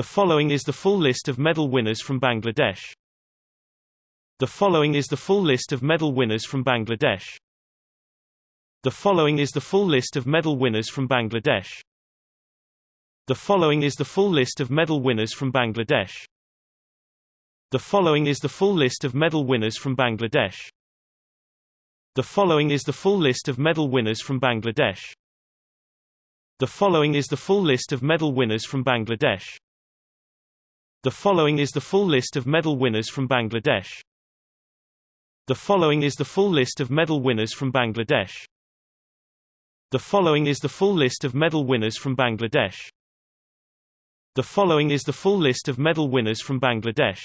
The following is the full list of medal winners from Bangladesh. The following is the full list of medal winners from Bangladesh. The following is the full list of medal winners from Bangladesh. The following is the full list of medal winners from Bangladesh. The following is the full list of medal winners from Bangladesh. The following is the full list of medal winners from Bangladesh. The following is the full list of medal winners from Bangladesh. The following is the full list of medal winners from Bangladesh. The following is the full list of medal winners from Bangladesh. The following is the full list of medal winners from Bangladesh. The following is the full list of medal winners from Bangladesh.